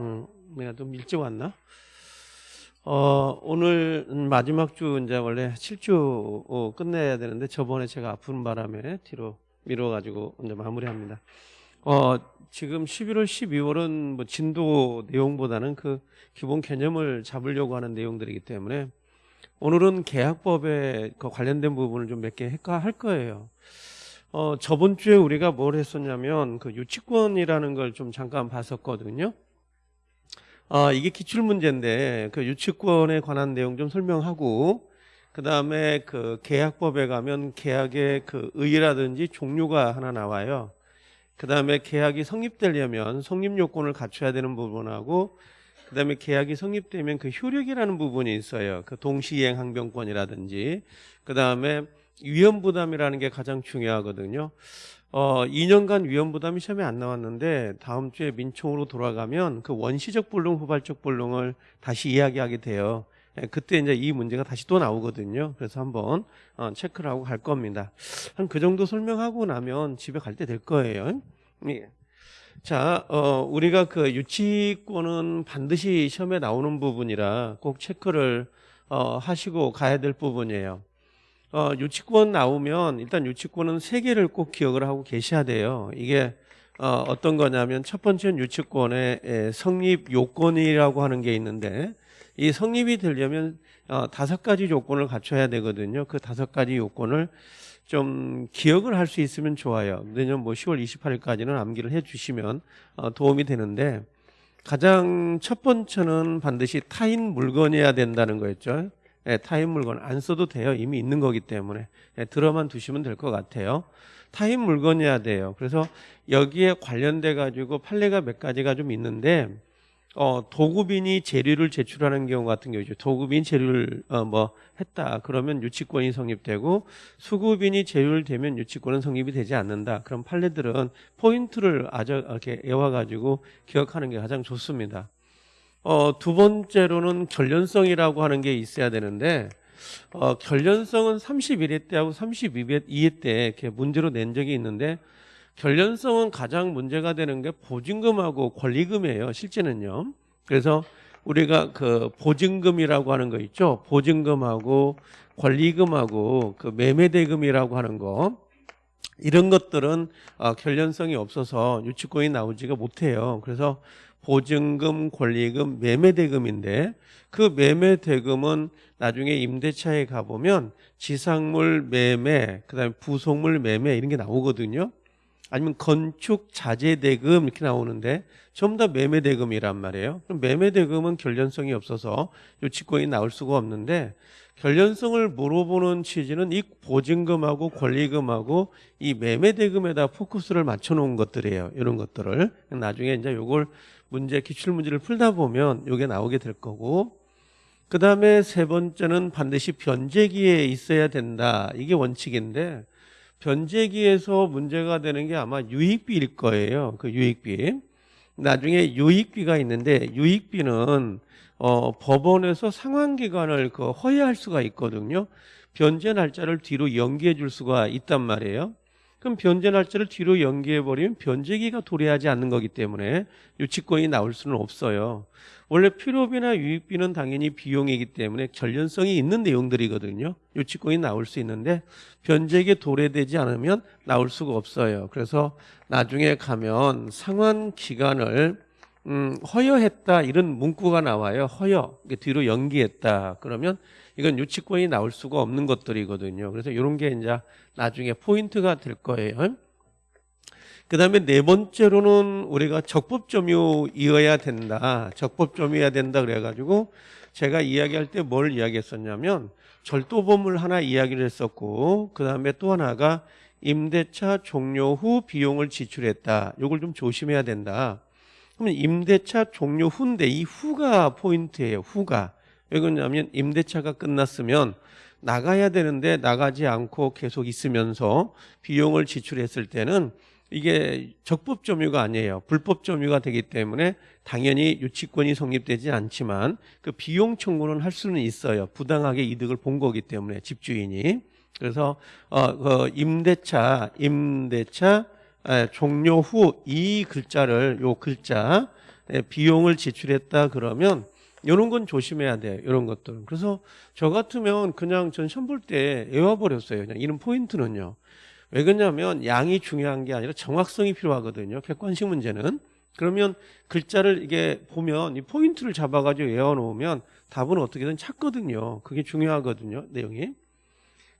음, 내가 좀 일찍 왔나? 어, 오늘 마지막 주 이제 원래 7주 어, 끝내야 되는데 저번에 제가 아픈 바람에 뒤로 미뤄가지고 이제 마무리합니다. 어, 지금 11월, 12월은 뭐 진도 내용보다는 그 기본 개념을 잡으려고 하는 내용들이기 때문에 오늘은 계약법에 그 관련된 부분을 좀 몇 개 할 거예요. 어, 저번 주에 우리가 뭘 했었냐면 그 유치권이라는 걸 좀 잠깐 봤었거든요. 어, 이게 기출 문제인데 그 유치권에 관한 내용 좀 설명하고 그 다음에 그 계약법에 가면 계약의 그 의의라든지 종류가 하나 나와요. 그 다음에 계약이 성립되려면 성립 요건을 갖춰야 되는 부분하고 그 다음에 계약이 성립되면 그 효력이라는 부분이 있어요. 그 동시이행 항변권이라든지 그 다음에 위험 부담이라는 게 가장 중요하거든요. 어, 2년간 위험 부담이 시험에 안 나왔는데 다음 주에 민총으로 돌아가면 그 원시적 불능, 후발적 불능을 다시 이야기하게 돼요. 예, 그때 이제 이 문제가 다시 또 나오거든요. 그래서 한번 어, 체크를 하고 갈 겁니다. 한 그 정도 설명하고 나면 집에 갈 때 될 거예요. 예. 자, 어, 우리가 그 유치권은 반드시 시험에 나오는 부분이라 꼭 체크를 어, 하시고 가야 될 부분이에요. 어, 유치권 나오면 일단 유치권은 세 개를 꼭 기억을 하고 계셔야 돼요. 이게 어, 어떤 거냐면 첫 번째는 유치권의 에, 성립 요건이라고 하는 게 있는데 이 성립이 되려면 어, 다섯 가지 요건을 갖춰야 되거든요. 그 다섯 가지 요건을 좀 기억을 할 수 있으면 좋아요. 내년 뭐 10월 28일까지는 암기를 해주시면 어, 도움이 되는데 가장 첫 번째는 반드시 타인 물건이어야 된다는 거였죠. 예, 타인 물건 안 써도 돼요. 이미 있는 거기 때문에 예, 들어만 두시면 될 것 같아요. 타인 물건이어야 돼요. 그래서 여기에 관련돼 가지고 판례가 몇 가지가 좀 있는데 어, 도급인이 재료를 제출하는 경우 같은 경우죠. 도급인 재료를 어, 뭐 했다. 그러면 유치권이 성립되고 수급인이 재료를 대면 유치권은 성립이 되지 않는다. 그런 판례들은 포인트를 아주 이렇게 외워 가지고 기억하는 게 가장 좋습니다. 어, 두 번째로는 결련성이라고 하는 게 있어야 되는데 어, 결련성은 31회 때하고 32회 때 이렇게 문제로 낸 적이 있는데 결련성은 가장 문제가 되는 게 보증금하고 권리금이에요. 실제는요. 그래서 우리가 그 보증금이라고 하는 거 있죠. 보증금하고 권리금하고 그 매매대금이라고 하는 거 이런 것들은 어, 결련성이 없어서 유치권이 나오지가 못해요. 그래서 보증금, 권리금, 매매대금인데 그 매매대금은 나중에 임대차에 가보면 지상물 매매, 그 다음에 부속물 매매 이런 게 나오거든요. 아니면 건축 자재 대금 이렇게 나오는데 전부 다 매매 대금이란 말이에요. 그럼 매매 대금은 결련성이 없어서 유치권이 나올 수가 없는데 결련성을 물어보는 취지는 이 보증금하고 권리금하고 이 매매 대금에다 포커스를 맞춰 놓은 것들이에요. 이런 것들을 나중에 이제 요걸 문제 기출 문제를 풀다 보면 요게 나오게 될 거고 그 다음에 세 번째는 반드시 변제기에 있어야 된다. 이게 원칙인데 변제기에서 문제가 되는 게 아마 유익비일 거예요. 그 유익비. 나중에 유익비가 있는데 유익비는 어, 법원에서 상환기간을 그 허위할 수가 있거든요. 변제 날짜를 뒤로 연기해 줄 수가 있단 말이에요. 그럼 변제 날짜를 뒤로 연기해 버리면 변제기가 도래하지 않는 거기 때문에 유치권이 나올 수는 없어요. 원래 필요비나 유익비는 당연히 비용이기 때문에 결련성이 있는 내용들이거든요. 유치권이 나올 수 있는데 변제기에 도래되지 않으면 나올 수가 없어요. 그래서 나중에 가면 상환 기간을 음, 허여했다 이런 문구가 나와요. 허여 뒤로 연기했다. 그러면 이건 유치권이 나올 수가 없는 것들이거든요. 그래서 이런 게 이제 나중에 포인트가 될 거예요. 그 다음에 네 번째로는 우리가 적법점유이어야 된다. 적법점유여야 된다 그래가지고 제가 이야기할 때 뭘 이야기했었냐면 절도범을 하나 이야기를 했었고 그 다음에 또 하나가 임대차 종료 후 비용을 지출했다. 이걸 좀 조심해야 된다. 그러면 임대차 종료 후인데 이 후가 포인트예요. 후가. 왜 그러냐면 임대차가 끝났으면 나가야 되는데 나가지 않고 계속 있으면서 비용을 지출했을 때는 이게 적법 점유가 아니에요. 불법 점유가 되기 때문에 당연히 유치권이 성립되지 않지만 그 비용 청구는 할 수는 있어요. 부당하게 이득을 본 거기 때문에 집주인이. 그래서 어, 그 임대차, 임대차 에, 종료 후 이 글자를 요 글자 예, 비용을 지출했다 그러면 이런 건 조심해야 돼. 이런 것들은. 그래서 저 같으면 그냥 전 시험 볼 때 외워버렸어요. 그냥 이런 포인트는요. 왜 그러냐면 양이 중요한 게 아니라 정확성이 필요하거든요. 객관식 문제는. 그러면 글자를 이게 보면 이 포인트를 잡아가지고 외워놓으면 답은 어떻게든 찾거든요. 그게 중요하거든요. 내용이.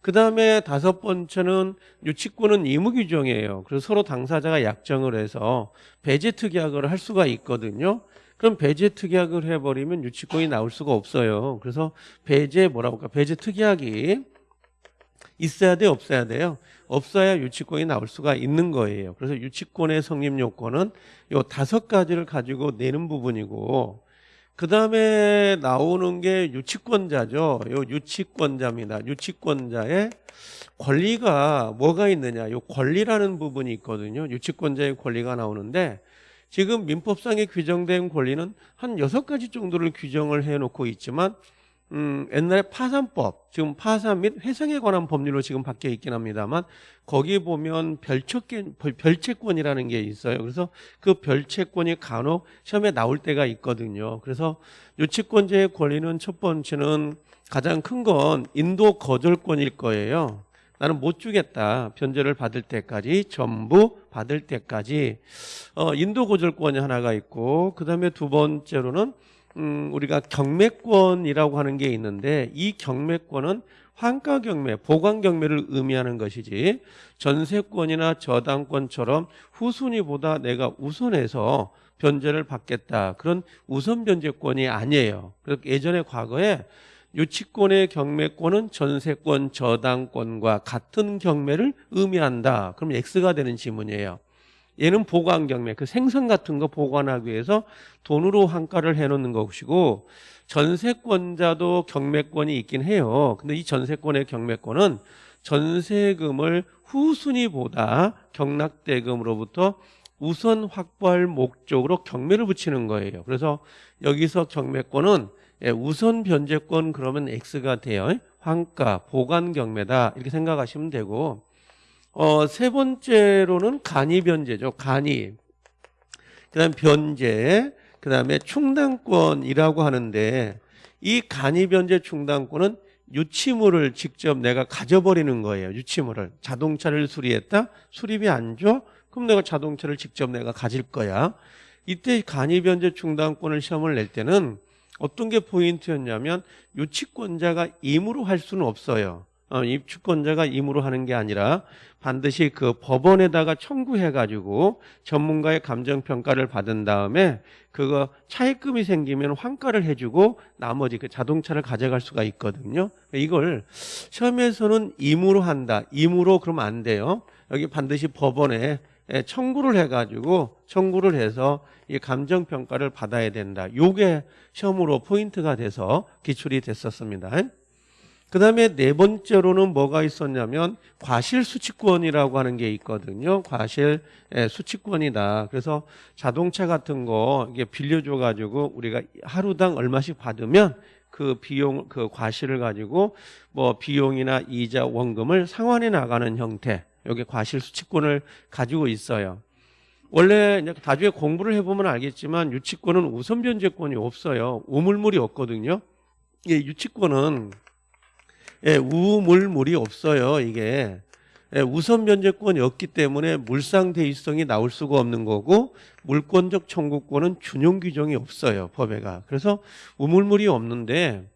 그 다음에 다섯 번째는 유치권은 의무규정이에요. 그래서 서로 당사자가 약정을 해서 배제 특약을 할 수가 있거든요. 그럼 배제 특약을 해버리면 유치권이 나올 수가 없어요. 그래서 배제 뭐라고 할까? 배제 특약이 있어야 돼, 없어야 돼요? 없어야 유치권이 나올 수가 있는 거예요. 그래서 유치권의 성립 요건은 요 다섯 가지를 가지고 내는 부분이고, 그 다음에 나오는 게 유치권자죠. 요 유치권자입니다. 유치권자의 권리가 뭐가 있느냐. 요 권리라는 부분이 있거든요. 유치권자의 권리가 나오는데, 지금 민법상에 규정된 권리는 한 여섯 가지 정도를 규정을 해놓고 있지만 음, 옛날에 파산법, 지금 파산 및 회상에 관한 법률로 지금 바뀌어 있긴 합니다만 거기 보면 별채권, 별채권이라는 게 있어요. 그래서 그 별채권이 간혹 시험에 나올 때가 있거든요. 그래서 유치권자의 권리는 첫 번째는 가장 큰 건 인도 거절권일 거예요. 나는 못 주겠다. 변제를 받을 때까지 전부 받을 때까지 어, 인도 고절권이 하나가 있고 그 다음에 두 번째로는 음, 우리가 경매권이라고 하는 게 있는데 이 경매권은 환가 경매, 보관 경매를 의미하는 것이지 전세권이나 저당권처럼 후순위보다 내가 우선해서 변제를 받겠다. 그런 우선 변제권이 아니에요. 그래서 예전에 과거에 유치권의 경매권은 전세권, 저당권과 같은 경매를 의미한다. 그럼 X가 되는 지문이에요. 얘는 보관 경매, 그 생선 같은 거 보관하기 위해서 돈으로 환가를 해놓는 것이고 전세권자도 경매권이 있긴 해요. 근데 이 전세권의 경매권은 전세금을 후순위보다 경락대금으로부터 우선 확보할 목적으로 경매를 붙이는 거예요. 그래서 여기서 경매권은 예, 우선 변제권 그러면 X가 돼요. 환가, 보관 경매다 이렇게 생각하시면 되고 어, 세 번째로는 간이 변제죠. 간이. 그다음 변제, 그다음에 충당권이라고 하는데 이 간이 변제 충당권은 유치물을 직접 내가 가져버리는 거예요. 유치물을 자동차를 수리했다. 수리비 안 줘? 그럼 내가 자동차를 직접 내가 가질 거야. 이때 간이 변제 충당권을 시험을 낼 때는 어떤 게 포인트였냐면 유치권자가 임으로 할 수는 없어요. 어, 입주권자가 임으로 하는 게 아니라 반드시 그 법원에다가 청구해가지고 전문가의 감정평가를 받은 다음에 그거 차입금이 생기면 환가를 해주고 나머지 그 자동차를 가져갈 수가 있거든요. 이걸 시험에서는 임으로 한다. 임으로 그러면 안 돼요. 여기 반드시 법원에 청구를 해가지고 청구를 해서 이 감정평가를 받아야 된다. 요게 시험으로 포인트가 돼서 기출이 됐었습니다. 그 다음에 네 번째로는 뭐가 있었냐면 과실 수취권이라고 하는 게 있거든요. 과실 예, 수취권이다. 그래서 자동차 같은 거 이게 빌려줘 가지고 우리가 하루당 얼마씩 받으면 그 비용 그 과실을 가지고 뭐 비용이나 이자 원금을 상환해 나가는 형태. 여기 과실 수취권을 가지고 있어요. 원래 나중에 공부를 해보면 알겠지만 유치권은 우선 변제권이 없어요. 우물물이 없거든요. 예, 유치권은 예, 우물물이 없어요. 이게 예, 우선 변제권이 없기 때문에 물상 대위성이 나올 수가 없는 거고 물권적 청구권은 준용 규정이 없어요. 법에가. 그래서 우물물이 없는데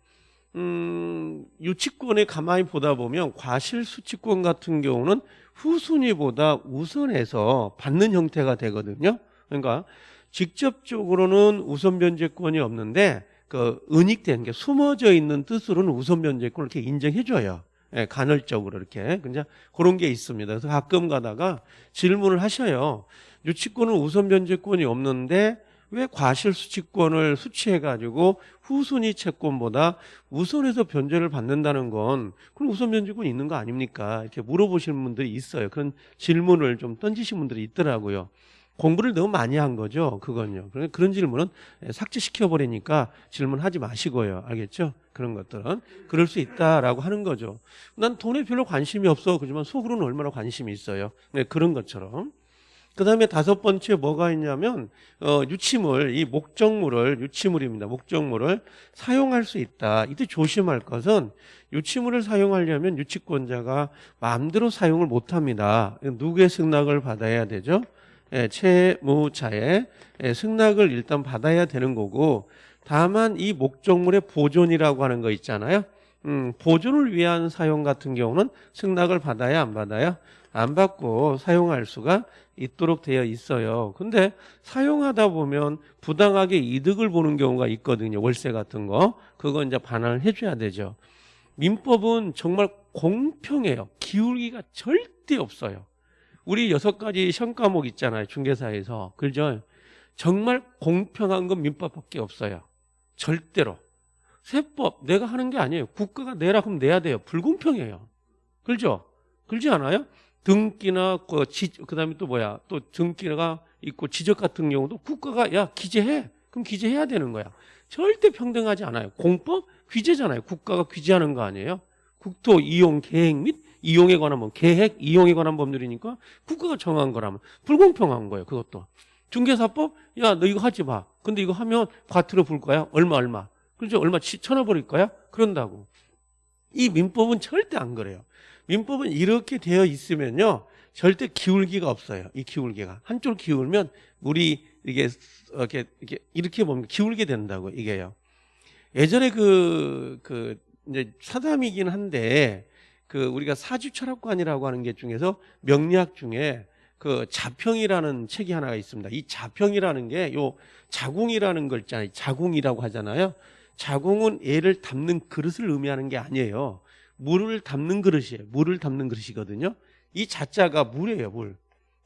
음, 유치권에 가만히 보다 보면 과실 수치권 같은 경우는 후순위보다 우선해서 받는 형태가 되거든요. 그러니까 직접적으로는 우선 변제권이 없는데 그 은닉된 게 숨어져 있는 뜻으로는 우선 변제권을 이렇게 인정해 줘요. 예, 간헐적으로 이렇게. 그냥 그런 게 있습니다. 그래서 가끔 가다가 질문을 하셔요. 유치권은 우선 변제권이 없는데 왜 과실수치권을 수취해가지고 후순위 채권보다 우선해서 변제를 받는다는 건 그럼 우선 변제권이 있는 거 아닙니까? 이렇게 물어보시는 분들이 있어요. 그런 질문을 좀 던지신 분들이 있더라고요. 공부를 너무 많이 한 거죠. 그건요. 그런 질문은 삭제시켜 버리니까 질문하지 마시고요. 알겠죠? 그런 것들은 그럴 수 있다라고 하는 거죠. 난 돈에 별로 관심이 없어. 그지만 속으로는 얼마나 관심이 있어요. 네, 그런 것처럼. 그 다음에 다섯 번째 뭐가 있냐면 어, 유치물, 이 목적물을 유치물입니다. 목적물을 사용할 수 있다. 이때 조심할 것은 유치물을 사용하려면 유치권자가 마음대로 사용을 못합니다. 누구의 승낙을 받아야 되죠? 예, 채무자의 예, 승낙을 일단 받아야 되는 거고 다만 이 목적물의 보존이라고 하는 거 있잖아요. 음, 보존을 위한 사용 같은 경우는 승낙을 받아야 안 받아요? 안 받고 사용할 수가 있도록 되어 있어요. 근데 사용하다 보면 부당하게 이득을 보는 경우가 있거든요. 월세 같은 거. 그거 이제 반환을 해줘야 되죠. 민법은 정말 공평해요. 기울기가 절대 없어요. 우리 여섯 가지 시험 과목 있잖아요. 중개사에서. 그죠? 정말 공평한 건 민법밖에 없어요. 절대로. 세법 내가 하는 게 아니에요. 국가가 내라 그럼 내야 돼요. 불공평해요. 그렇죠? 그렇지 않아요? 등기나 그 지, 그다음에 또 뭐야? 또 등기가 있고 지적 같은 경우도 국가가 야 기재해. 그럼 기재해야 되는 거야. 절대 평등하지 않아요. 공법 규제잖아요. 국가가 규제하는 거 아니에요? 국토 이용 계획 및 이용에 관한 뭐 계획 이용에 관한 법률이니까 국가가 정한 거라면 불공평한 거예요. 그것도 중개사법 야 너 이거 하지 마. 근데 이거 하면 과태료 불 거야. 얼마 얼마. 그렇죠? 얼마 치- 쳐놔버릴 거야? 그런다고. 이 민법은 절대 안 그래요. 민법은 이렇게 되어 있으면요. 절대 기울기가 없어요. 이 기울기가. 한쪽 기울면 물이 이게 이렇게, 이렇게, 이렇게 보면 기울게 된다고, 이게요. 예전에 그, 그, 이제 사담이긴 한데, 그, 우리가 사주 철학관이라고 하는 게 중에서 명리학 중에 그 자평이라는 책이 하나가 있습니다. 이 자평이라는 게 요 자궁이라는 걸 있잖아요. 자궁이라고 하잖아요. 자궁은 애를 담는 그릇을 의미하는 게 아니에요. 물을 담는 그릇이에요. 물을 담는 그릇이거든요. 이 자자가 물이에요, 물.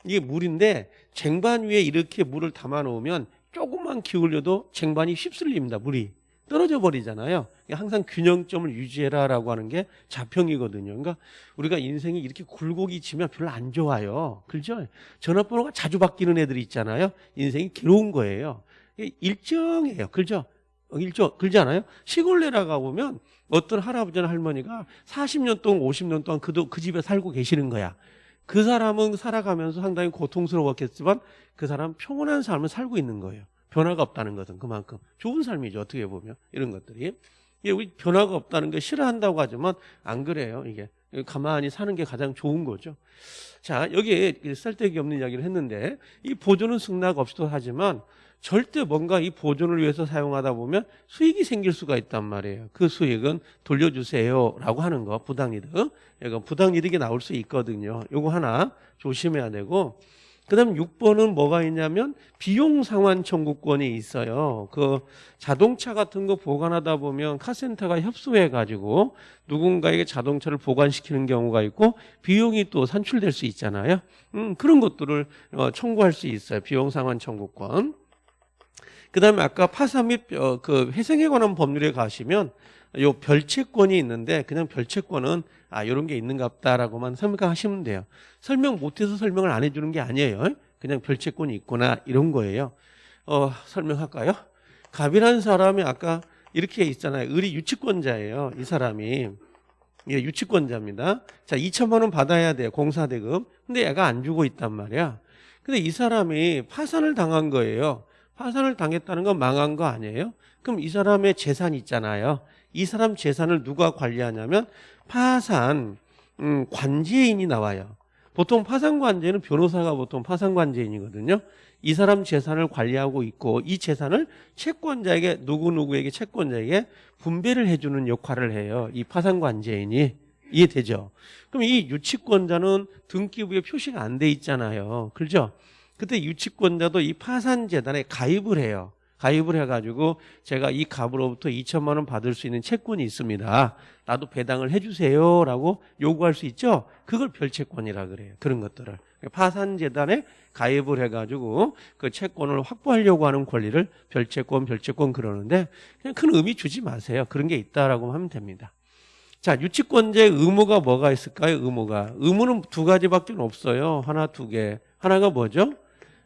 이게 물인데 쟁반 위에 이렇게 물을 담아 놓으면 조금만 기울여도 쟁반이 휩쓸립니다, 물이. 떨어져 버리잖아요. 항상 균형점을 유지해라라고 하는 게 자평이거든요. 그러니까 우리가 인생이 이렇게 굴곡이 지면 별로 안 좋아요. 그렇죠? 전화번호가 자주 바뀌는 애들이 있잖아요. 인생이 괴로운 거예요. 일정해요. 그렇죠? 어, 일정, 그러지 않아요? 시골 내려가 보면 어떤 할아버지나 할머니가 40년 동안 50년 동안 그, 그 집에 살고 계시는 거야. 그 사람은 살아가면서 상당히 고통스러웠겠지만 그 사람 평온한 삶을 살고 있는 거예요. 변화가 없다는 것은 그만큼 좋은 삶이죠. 어떻게 보면 이런 것들이. 이게 우리 변화가 없다는 게 싫어한다고 하지만 안 그래요. 이게 가만히 사는 게 가장 좋은 거죠. 자 여기에 쓸데기 없는 이야기를 했는데 이 보존은 승낙 없이도 하지만 절대 뭔가 이 보존을 위해서 사용하다 보면 수익이 생길 수가 있단 말이에요. 그 수익은 돌려주세요라고 하는 거 부당이득. 이건 부당이득이 나올 수 있거든요. 요거 하나 조심해야 되고 그다음 6번은 뭐가 있냐면 비용 상환 청구권이 있어요. 그 자동차 같은 거 보관하다 보면 카센터가 협소해 가지고 누군가에게 자동차를 보관시키는 경우가 있고 비용이 또 산출될 수 있잖아요. 음, 그런 것들을 어, 청구할 수 있어요. 비용 상환 청구권. 그 다음에 아까 파산 및그 회생에 관한 법률에 가시면 요 별채권이 있는데 그냥 별채권은 아 이런 게 있는갑다라고만 생각하시면 돼요. 설명 못해서 설명을 안 해주는 게 아니에요. 그냥 별채권이 있구나 이런 거예요. 어 설명할까요? 갑이라는 사람이 아까 이렇게 있잖아요. 의리 유치권자예요. 이 사람이 예, 유치권자입니다. 자 2천만 원 받아야 돼요. 공사대금. 근데 얘가 안 주고 있단 말이야. 근데 이 사람이 파산을 당한 거예요. 파산을 당했다는 건 망한 거 아니에요? 그럼 이 사람의 재산 있잖아요. 이 사람 재산을 누가 관리하냐면 파산 음, 관제인이 나와요. 보통 파산 관제는 변호사가 보통 파산 관제인이거든요. 이 사람 재산을 관리하고 있고 이 재산을 채권자에게 누구 누구에게 채권자에게 분배를 해주는 역할을 해요. 이 파산 관제인이 이해되죠? 그럼 이 유치권자는 등기부에 표시가 안 돼 있잖아요. 그렇죠? 그때 유치권자도 이 파산재단에 가입을 해요. 가입을 해가지고 제가 이 갑으로부터 2천만 원 받을 수 있는 채권이 있습니다. 나도 배당을 해주세요 라고 요구할 수 있죠. 그걸 별채권이라 그래요. 그런 것들을 파산재단에 가입을 해가지고 그 채권을 확보하려고 하는 권리를 별채권, 별채권 그러는데 그냥 큰 의미 주지 마세요. 그런 게 있다라고 하면 됩니다. 자, 유치권자의 의무가 뭐가 있을까요? 의무가 의무는 두 가지밖에 없어요. 하나, 두 개. 하나가 뭐죠?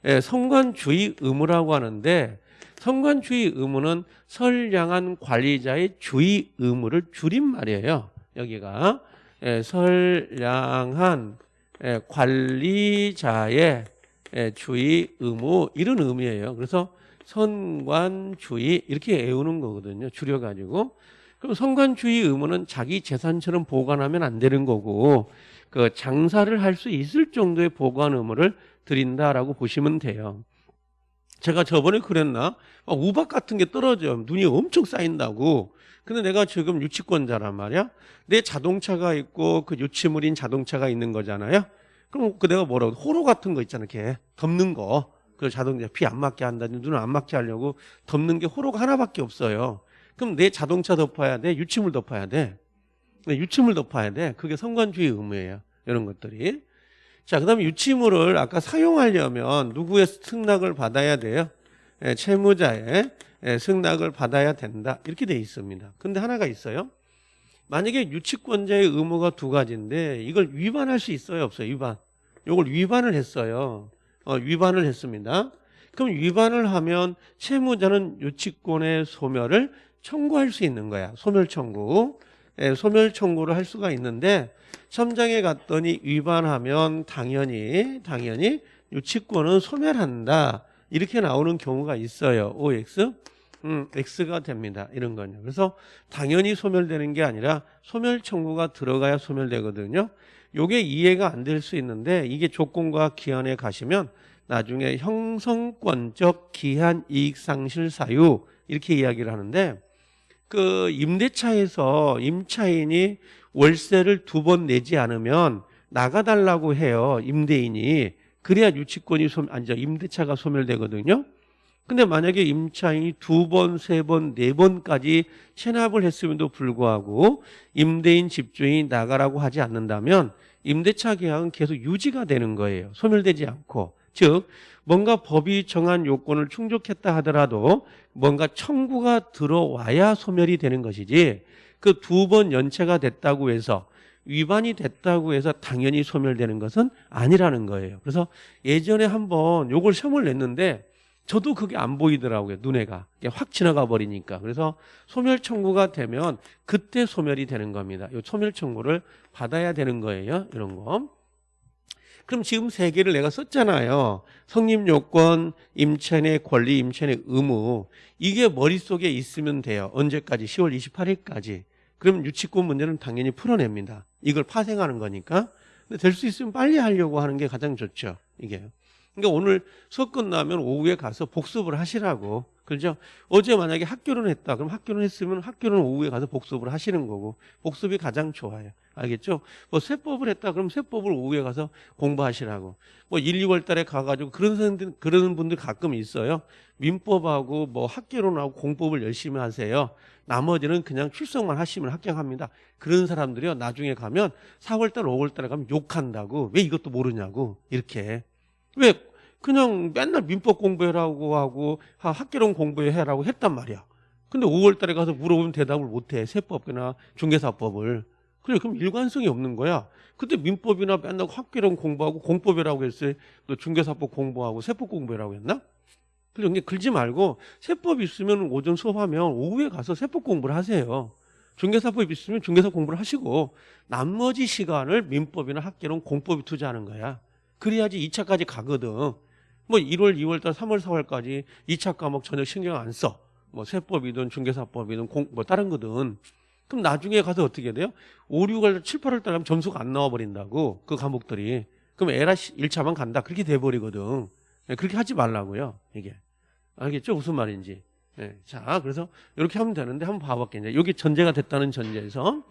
예, 성관주의 의무라고 하는데 성관주의 의무는 선량한 관리자의 주의 의무를 줄인 말이에요. 여기가 예, 선량한 예, 관리자의 예, 주의, 의무 이런 의미예요. 그래서 선관, 주의 이렇게 애우는 거거든요. 줄여가지고. 그럼 선관, 주의, 의무는 자기 재산처럼 보관하면 안 되는 거고 그 장사를 할 수 있을 정도의 보관 의무를 드린다라고 보시면 돼요. 제가 저번에 그랬나? 막 우박 같은 게 떨어져. 눈이 엄청 쌓인다고. 근데 내가 지금 유치권자란 말이야. 내 자동차가 있고 그 유치물인 자동차가 있는 거잖아요. 그럼 그 내가 뭐라고 호로 같은 거 있잖아. 이렇게 덮는 거. 그 자동차 비 안 맞게 한다든지 눈을 안 맞게 하려고 덮는 게 호로가 하나밖에 없어요. 그럼 내 자동차 덮어야 돼. 유치물 덮어야 돼. 네, 유치물 덮어야 돼. 그게 성관주의 의무예요. 이런 것들이. 자, 그 다음에 유치물을 아까 사용하려면 누구의 승낙을 받아야 돼요? 예, 채무자의 예, 승낙을 받아야 된다. 이렇게 돼 있습니다. 근데 하나가 있어요. 만약에 유치권자의 의무가 두 가지인데 이걸 위반할 수 있어요? 없어요? 위반. 이걸 위반을 했어요. 어, 위반을 했습니다. 그럼 위반을 하면 채무자는 유치권의 소멸을 청구할 수 있는 거야. 소멸 청구. 예, 소멸 청구를 할 수가 있는데 첨장에 갔더니 위반하면 당연히 당연히 유치권은 소멸한다. 이렇게 나오는 경우가 있어요. OX. 음, X가 됩니다. 이런 거요. 그래서 당연히 소멸되는 게 아니라 소멸 청구가 들어가야 소멸되거든요. 요게 이해가 안 될 수 있는데 이게 조건과 기한에 가시면 나중에 형성권적 기한 이익 상실 사유 이렇게 이야기를 하는데 그 임대차에서 임차인이 월세를 두 번 내지 않으면 나가달라고 해요. 임대인이. 그래야 유치권이 소, 아니, 죠 임대차가 소멸되거든요. 근데 만약에 임차인이 두 번, 세 번, 네 번까지 체납을 했음에도 불구하고 임대인 집주인이 나가라고 하지 않는다면 임대차 계약은 계속 유지가 되는 거예요. 소멸되지 않고. 즉, 뭔가 법이 정한 요건을 충족했다 하더라도 뭔가 청구가 들어와야 소멸이 되는 것이지 그 두 번 연체가 됐다고 해서 위반이 됐다고 해서 당연히 소멸되는 것은 아니라는 거예요. 그래서 예전에 한번 요걸 시험을 냈는데 저도 그게 안 보이더라고요. 눈에가. 확 지나가 버리니까. 그래서 소멸 청구가 되면 그때 소멸이 되는 겁니다. 이 소멸 청구를 받아야 되는 거예요. 이런 거. 그럼 지금 세 개를 내가 썼잖아요. 성립 요건, 임차인의 권리, 임차인의 의무. 이게 머릿속에 있으면 돼요. 언제까지? 10월 28일까지. 그럼 유치권 문제는 당연히 풀어냅니다. 이걸 파생하는 거니까. 근데 될 수 있으면 빨리 하려고 하는 게 가장 좋죠. 이게. 그러니까 오늘 수업 끝나면 오후에 가서 복습을 하시라고. 그죠? 어제 만약에 학교를 했다. 그럼 학교를 했으면 학교는 오후에 가서 복습을 하시는 거고. 복습이 가장 좋아요. 알겠죠? 뭐 세법을 했다. 그럼 세법을 오후에 가서 공부하시라고. 뭐 1, 2월 달에 가가지고 그런 선생들, 그러는 분들 가끔 있어요. 민법하고 뭐 학교론하고 공법을 열심히 하세요. 나머지는 그냥 출석만 하시면 합격합니다. 그런 사람들이요. 나중에 가면 4월 달, 5월 달에 가면 욕한다고. 왜 이것도 모르냐고. 이렇게. 왜 그냥 맨날 민법 공부해라고 하고 학교론 공부해라고 했단 말이야. 근데 5월 달에 가서 물어보면 대답을 못해. 세법이나 중개사법을. 그래 그럼 일관성이 없는 거야. 그때 민법이나 맨날 학교론 공부하고 공법이라고 했어요. 또 중개사법 공부하고 세법 공부라고 했나? 그러니 글지 말고 세법 있으면 오전 수업하면 오후에 가서 세법 공부를 하세요. 중개사법 있으면 중개사 공부를 하시고 나머지 시간을 민법이나 학교론 공법에 투자하는 거야. 그래야지 2차까지 가거든. 뭐 1월, 2월달, 3월, 4월까지 2차 과목 전혀 신경 안 써. 뭐 세법이든 중개사법이든 공, 뭐 다른 거든. 그럼 나중에 가서 어떻게 돼요? 5, 6월, 7, 8월 달 하면 점수가 안 나와 버린다고. 그 과목들이. 그럼 에라 1차만 간다. 그렇게 돼 버리거든. 예, 그렇게 하지 말라고요. 이게. 알겠죠? 무슨 말인지. 네. 자, 그래서 이렇게 하면 되는데 한번 봐볼게요. 여기 전제가 됐다는 전제에서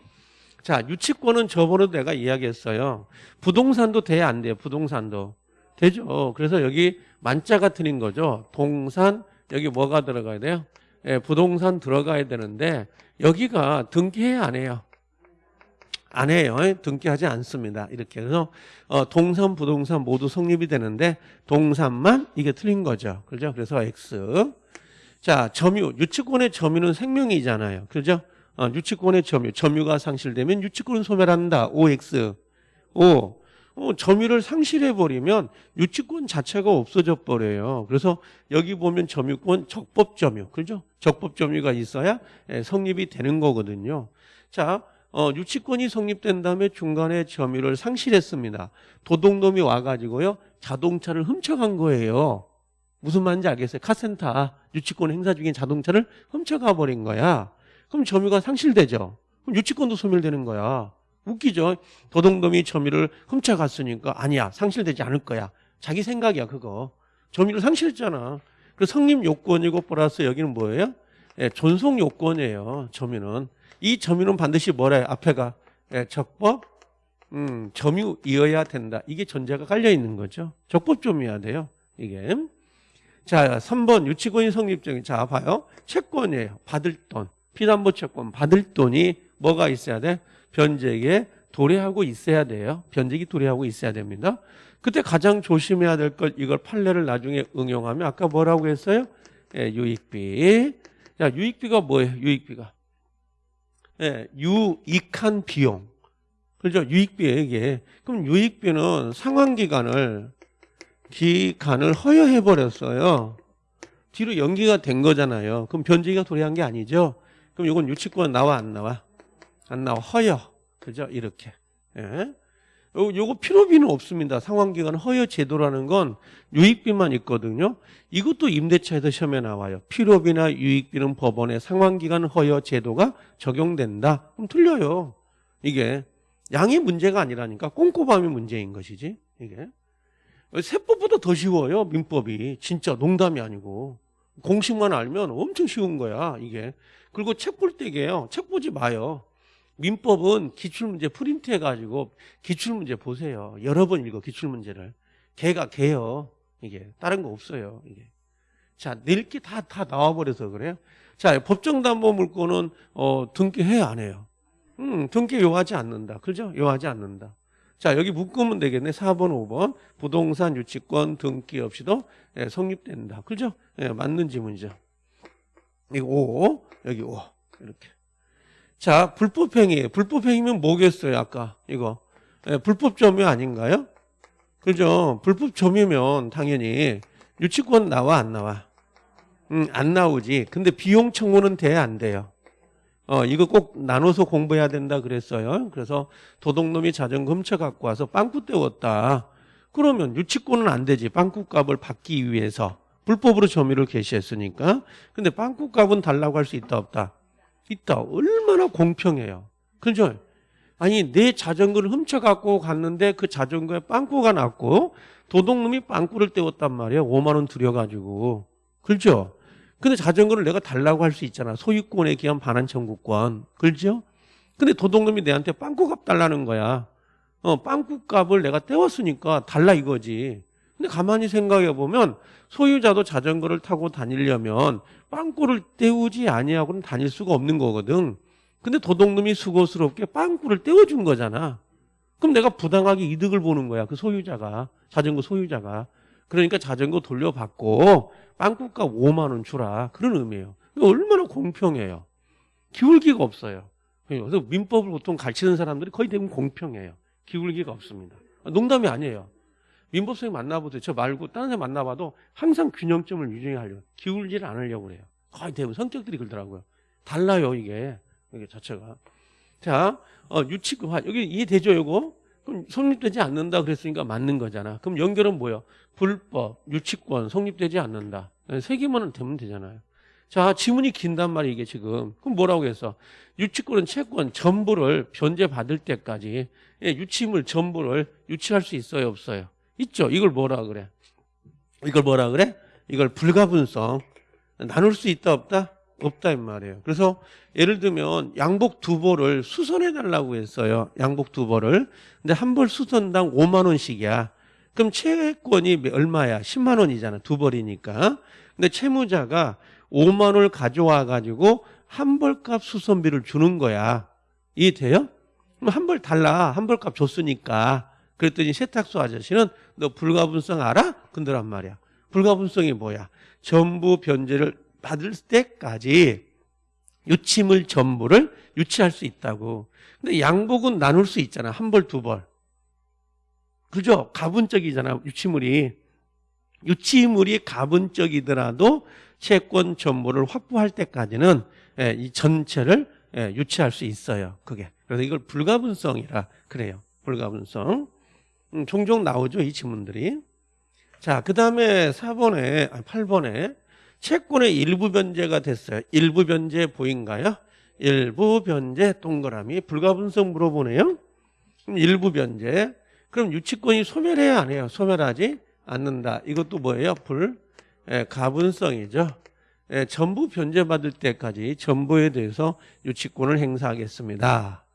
자, 유치권은 저번에도 내가 이야기했어요. 부동산도 돼야 안 돼요. 부동산도. 되죠. 그래서 여기 만자가 틀린 거죠. 동산, 여기 뭐가 들어가야 돼요? 예, 부동산 들어가야 되는데 여기가 등기해야 안 해요. 안 해요. 등기하지 않습니다. 이렇게 그래서 어, 동산, 부동산 모두 성립이 되는데 동산만 이게 틀린 거죠. 그죠? 그래서 X. 자, 점유. 유치권의 점유는 생명이잖아요. 그죠? 어, 유치권의 점유, 점유가 상실되면 유치권은 소멸한다. OX. O. 어, 점유를 상실해버리면 유치권 자체가 없어져 버려요. 그래서 여기 보면 점유권 적법 점유. 그죠? 적법 점유가 있어야 예, 성립이 되는 거거든요. 자, 어, 유치권이 성립된 다음에 중간에 점유를 상실했습니다. 도둑놈이 와가지고요 자동차를 훔쳐간 거예요. 무슨 말인지 알겠어요? 카센터 유치권 행사 중인 자동차를 훔쳐가 버린 거야. 그럼 점유가 상실되죠. 그럼 유치권도 소멸되는 거야. 웃기죠? 도둑놈이 점유를 훔쳐갔으니까 아니야 상실되지 않을 거야. 자기 생각이야 그거. 점유를 상실했잖아. 그 성립 요건이고 플러스 여기는 뭐예요? 예, 존속 요건이에요. 점유는 이 점유는 반드시 뭐래? 앞에가 예, 적법 음, 점유이어야 된다. 이게 전제가 깔려 있는 거죠. 적법 점유여야 돼요. 이게 자 3번 유치권이 성립적인 자 봐요. 채권이에요. 받을 돈 피담보 채권 받을 돈이 뭐가 있어야 돼? 변제에 도래하고 있어야 돼요. 변제기 도래하고 있어야 됩니다. 그때 가장 조심해야 될 것 이걸 판례를 나중에 응용하면 아까 뭐라고 했어요? 예, 유익비. 자, 유익비가 뭐예요? 유익비가. 예, 유익한 비용. 그렇죠? 유익비예요, 이게. 그럼 유익비는 상환 기간을 기간을 허여해 버렸어요. 뒤로 연기가 된 거잖아요. 그럼 변제기가 도래한 게 아니죠. 그럼 이건 유치권 나와 안 나와? 안 나와. 허여. 그죠? 이렇게. 예. 요, 요거 필요비는 없습니다. 상환기간 허여 제도라는 건 유익비만 있거든요. 이것도 임대차에서 시험에 나와요. 필요비나 유익비는 법원의 상환기간 허여 제도가 적용된다. 그럼 틀려요. 이게 양이 문제가 아니라니까 꼼꼼함이 문제인 것이지. 이게 세법보다 더 쉬워요. 민법이 진짜 농담이 아니고 공식만 알면 엄청 쉬운 거야. 이게 그리고 책 볼 때게요. 책 보지 마요. 민법은 기출문제 프린트 해가지고 기출문제 보세요. 여러 번 읽어 기출문제를. 개가 개요. 이게 다른 거 없어요. 이게. 자, 낼게 다, 다 나와버려서 그래요. 자, 법정담보물권은 어, 등기해 안 해요. 음, 등기 요하지 않는다. 그죠? 요하지 않는다. 자, 여기 묶으면 되겠네. 4번, 5번. 부동산 유치권 등기 없이도 예, 성립된다. 그죠? 예, 맞는 지문이죠. 이거 5, 여기 5. 이렇게. 자, 불법행위. 불법행위면 뭐겠어요, 아까? 이거. 예, 불법 점유 아닌가요? 그죠? 불법 점유면 당연히 유치권 나와, 안 나와? 음, 안 나오지. 근데 비용 청구는 돼, 안 돼요? 어, 이거 꼭 나눠서 공부해야 된다 그랬어요. 그래서 도둑놈이 자전거 훔쳐 갖고 와서 빵꾸 때웠다. 그러면 유치권은 안 되지. 빵꾸 값을 받기 위해서. 불법으로 점유를 개시했으니까. 근데 빵꾸 값은 달라고 할 수 있다, 없다? 있다. 얼마나 공평해요. 그죠? 아니 내 자전거를 훔쳐갖고 갔는데 그 자전거에 빵꾸가 났고 도둑놈이 빵꾸를 때웠단 말이에요. 5만 원 들여가지고. 그렇죠? 근데 자전거를 내가 달라고 할 수 있잖아. 소유권에 기한 반환 청구권. 그렇죠? 근데 도둑놈이 내한테 빵꾸값 달라는 거야. 어, 빵꾸값을 내가 떼웠으니까 달라 이거지. 근데 가만히 생각해 보면 소유자도 자전거를 타고 다니려면 빵꾸를 때우지 아니하고는 다닐 수가 없는 거거든. 근데 도둑놈이 수고스럽게 빵꾸를 떼어준 거잖아. 그럼 내가 부당하게 이득을 보는 거야. 그 소유자가. 자전거 소유자가. 그러니까 자전거 돌려받고 빵꾸값 5만 원 주라. 그런 의미예요. 얼마나 공평해요. 기울기가 없어요. 그래서 민법을 보통 가르치는 사람들이 거의 대부분 공평해요. 기울기가 없습니다. 농담이 아니에요. 민법 선생님 만나보세요. 저 말고 다른 사람 만나봐도 항상 균형점을 유지하려고 기울지를 않으려고 그래요. 거의 대부분 성격들이 그러더라고요. 달라요 이게 이게 자체가. 자, 어, 유치화 여기 이해되죠 이거? 그럼 성립되지 않는다 그랬으니까 맞는 거잖아. 그럼 연결은 뭐예요? 불법, 유치권 성립되지 않는다. 세 개만 되면 되잖아요. 자, 지문이 긴단 말이에요, 이게 지금. 그럼 뭐라고 했어? 유치권은 채권 전부를 변제받을 때까지 예, 유치물 전부를 유치할 수 있어요, 없어요? 있죠. 이걸 뭐라 그래? 이걸 뭐라 그래? 이걸 불가분성. 나눌 수 있다, 없다? 없다, 이 말이에요. 그래서 예를 들면 양복 두 벌을 수선해 달라고 했어요. 양복 두 벌을. 근데 한 벌 수선당 5만 원씩이야. 그럼 채권이 얼마야? 10만 원이잖아. 두 벌이니까. 근데 채무자가 5만 원을 가져와 가지고 한 벌값 수선비를 주는 거야. 이해돼요? 그럼 한 벌 달라. 한 벌값 줬으니까. 그랬더니 세탁소 아저씨는 너 불가분성 알아? 근더란 말이야. 불가분성이 뭐야? 전부 변제를 받을 때까지 유치물 전부를 유치할 수 있다고. 근데 양복은 나눌 수 있잖아. 한 벌, 두 벌. 그죠? 가분적이잖아. 유치물이. 유치물이 가분적이더라도 채권 전부를 확보할 때까지는 예, 이 전체를 예, 유치할 수 있어요. 그게. 그래서 이걸 불가분성이라 그래요. 불가분성. 음, 종종 나오죠. 이 지문들이. 자, 그 다음에 4번에, 아, 8번에 채권의 일부 변제가 됐어요. 일부 변제 보인가요? 일부 변제 동그라미. 불가분성 물어보네요. 그럼 일부 변제. 그럼 유치권이 소멸해야 안 해요? 소멸하지 않는다. 이것도 뭐예요? 불, 예, 가분성이죠. 예, 전부 변제받을 때까지 전부에 대해서 유치권을 행사하겠습니다.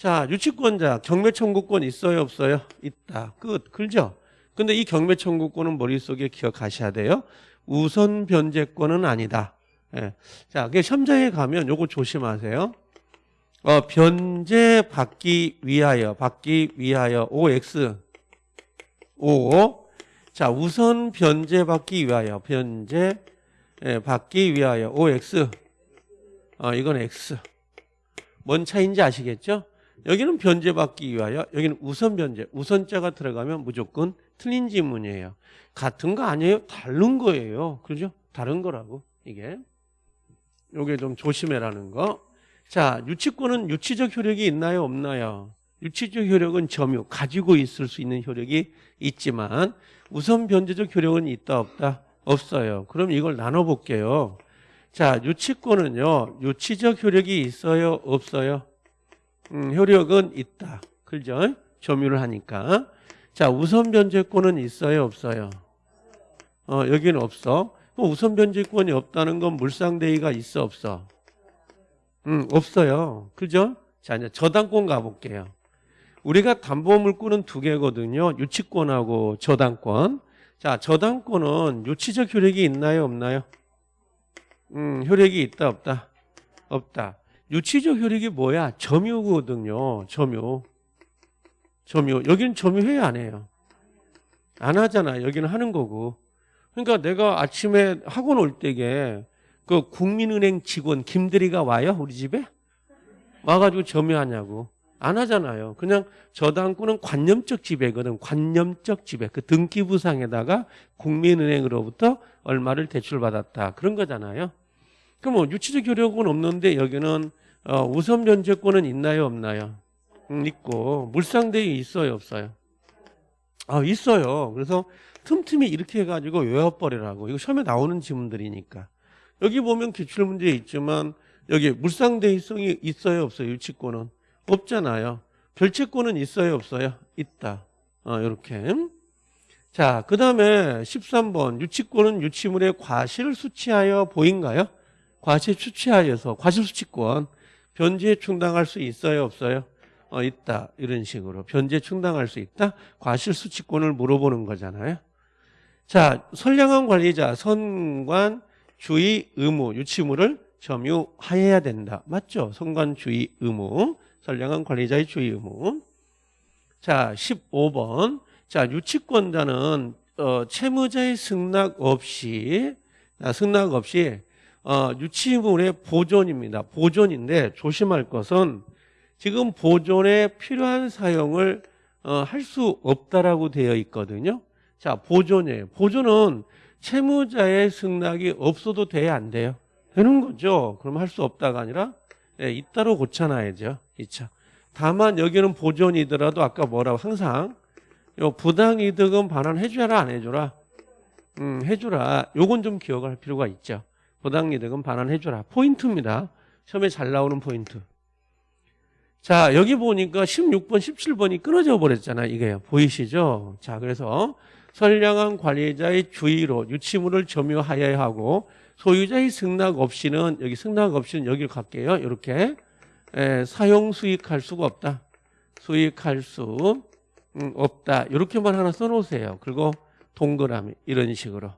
자, 유치권자 경매 청구권 있어요, 없어요? 있다. 끝. 그죠? 근데 이 경매 청구권은 머릿속에 기억하셔야 돼요. 우선 변제권은 아니다. 예. 자, 그 시험장에 가면 요거 조심하세요. 어, 변제 받기 위하여, 받기 위하여, OX, O. 자, 우선 변제 받기 위하여, 변제 예, 받기 위하여, OX. 어, 이건 X. 뭔 차이인지 아시겠죠? 여기는 변제 받기 위하여, 여기는 우선 변제. 우선자가 들어가면 무조건 틀린 지문이에요. 같은 거 아니에요? 다른 거예요. 그죠? 다른 거라고, 이게. 요게 좀 조심해라는 거. 자, 유치권은 유치적 효력이 있나요? 없나요? 유치적 효력은 점유, 가지고 있을 수 있는 효력이 있지만 우선 변제적 효력은 있다 없다? 없어요. 그럼 이걸 나눠 볼게요. 자, 유치권은요. 유치적 효력이 있어요? 없어요? 음, 효력은 있다. 그죠? 점유를 하니까. 자, 우선 변제권은 있어요? 없어요? 어, 여기는 없어. 그럼 우선 변제권이 없다는 건 물상대의가 있어? 없어? 음, 없어요. 그죠? 자, 이제 저당권 가볼게요. 우리가 담보물권은 두 개거든요. 유치권하고 저당권. 자, 저당권은 유치적 효력이 있나요? 없나요? 음, 효력이 있다, 없다? 없다. 유치적 효력이 뭐야? 점유거든요. 점유. 점유. 여기는 점유해야 안 해요. 안 하잖아. 여기는 하는 거고. 그러니까 내가 아침에 학원 올 때게 그 국민은행 직원 김대리가 와요? 우리 집에? 와가지고 점유하냐고. 안 하잖아요. 그냥 저당권은 관념적 지배거든. 관념적 지배. 그 등기부상에다가 국민은행으로부터 얼마를 대출받았다. 그런 거잖아요. 그럼 뭐 유치적 효력은 없는데 여기는 어, 우선 변제권은 있나요? 없나요? 음, 있고 물상대위 있어요? 없어요? 아 있어요. 그래서 틈틈이 이렇게 해가지고 외워버리라고. 이거 처음에 나오는 지문들이니까. 여기 보면 기출문제 있지만 여기 물상대위성이 있어요? 없어요? 유치권은? 없잖아요. 별채권은 있어요? 없어요? 있다. 어, 이렇게. 자, 그 다음에 13번. 유치권은 유치물의 과실 수치하여 보인가요? 과실 수치하여서 과실 수치권. 변제 충당할 수 있어요? 없어요? 어, 있다. 이런 식으로. 변제 충당할 수 있다? 과실 수치권을 물어보는 거잖아요. 자, 선량한 관리자, 선관, 주의, 의무, 유치물을 점유하여야 된다. 맞죠? 선관, 주의, 의무. 선량한 관리자의 주의 의무. 자, 15번. 자, 유치권자는 어, 채무자의 승낙 없이 아, 승낙 없이 어, 유치물의 보존입니다. 보존인데 조심할 것은 지금 보존에 필요한 사용을 어, 할 수 없다라고 되어 있거든요. 자, 보존이에요. 보존은 채무자의 승낙이 없어도 돼야 안 돼요? 되는 거죠. 그럼 할 수 없다가 아니라 예, 있다로 고쳐놔야죠. 있죠. 다만 여기는 보존이더라도 아까 뭐라고 항상 요 부당이득은 반환해줘라 안 해줘라? 음, 해줘라. 요건 좀 기억할 필요가 있죠. 부당이득은 반환해줘라. 포인트입니다. 처음에 잘 나오는 포인트. 자 여기 보니까 16번 17번이 끊어져 버렸잖아요. 이게 보이시죠? 자 그래서 선량한 관리자의 주의로 유치물을 점유하여야 하고 소유자의 승낙 없이는 여기 승낙 없이는 여기를 갈게요. 이렇게 에, 사용 수익할 수가 없다. 수익할 수 음, 없다. 이렇게만 하나 써놓으세요. 그리고 동그라미 이런 식으로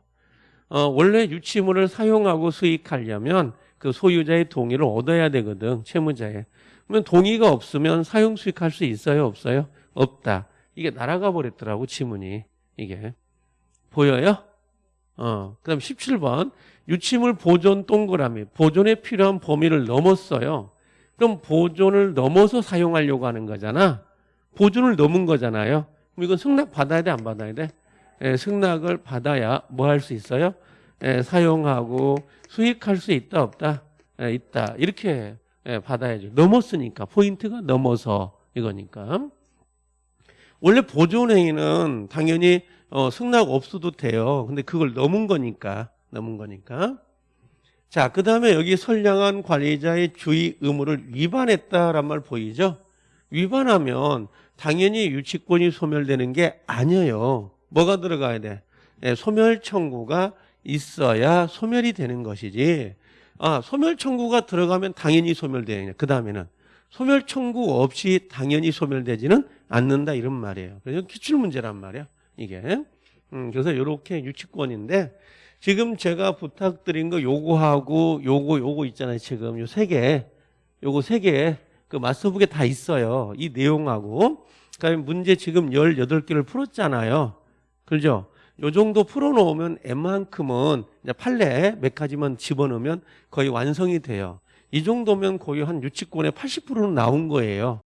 어, 원래 유치물을 사용하고 수익하려면 그 소유자의 동의를 얻어야 되거든. 채무자의. 그러면 동의가 없으면 사용 수익할 수 있어요? 없어요? 없다. 이게 날아가 버렸더라고 지문이. 이게 보여요? 어, 그 다음 17번 유치물 보존 동그라미 보존에 필요한 범위를 넘었어요. 그럼 보존을 넘어서 사용하려고 하는 거잖아. 보존을 넘은 거잖아요. 그럼 이건 승낙 받아야 돼, 안 받아야 돼? 예, 승낙을 받아야 뭐 할 수 있어요? 예, 사용하고 수익할 수 있다, 없다? 예, 있다. 이렇게 예, 받아야죠. 넘었으니까 포인트가 넘어서 이거니까. 원래 보존행위는 당연히 어, 승낙 없어도 돼요. 근데 그걸 넘은 거니까 넘은 거니까. 자, 그 다음에 여기 선량한 관리자의 주의 의무를 위반했다란 말 보이죠? 위반하면 당연히 유치권이 소멸되는 게 아니에요. 뭐가 들어가야 돼? 예, 소멸 청구가 있어야 소멸이 되는 것이지. 아, 소멸 청구가 들어가면 당연히 소멸되냐. 그 다음에는 소멸 청구 없이 당연히 소멸되지는 않는다 이런 말이에요. 그래서 기출 문제란 말이야. 이게. 음, 그래서 이렇게 유치권인데 지금 제가 부탁드린 거 요거하고 요거 요거 있잖아요. 지금 요 세 개. 요거 세 개. 그 마스터북에 다 있어요. 이 내용하고. 그다음에 문제 지금 18개를 풀었잖아요. 그죠? 요 정도 풀어놓으면 M만큼은 이제 판례 몇 가지만 집어넣으면 거의 완성이 돼요. 이 정도면 거의 한 유치권의 80%는 나온 거예요.